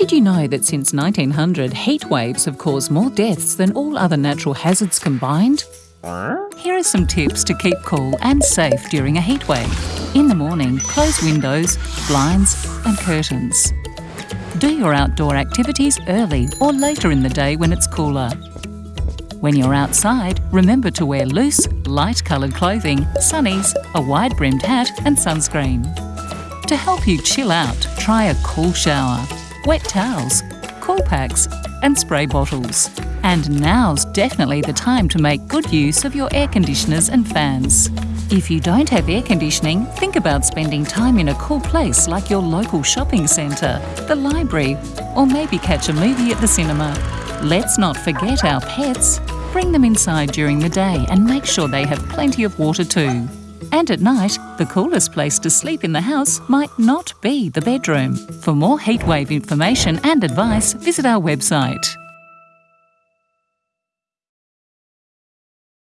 Did you know that since 1900, heat waves have caused more deaths than all other natural hazards combined? Here are some tips to keep cool and safe during a heat wave. In the morning, close windows, blinds and curtains. Do your outdoor activities early or later in the day when it's cooler. When you're outside, remember to wear loose, light coloured clothing, sunnies, a wide brimmed hat and sunscreen. To help you chill out, try a cool shower, wet towels, cool packs and spray bottles. And now's definitely the time to make good use of your air conditioners and fans. If you don't have air conditioning, think about spending time in a cool place like your local shopping centre, the library, or maybe catch a movie at the cinema. Let's not forget our pets. Bring them inside during the day and make sure they have plenty of water too. And at night, the coolest place to sleep in the house might not be the bedroom. For more heatwave information and advice, visit our website.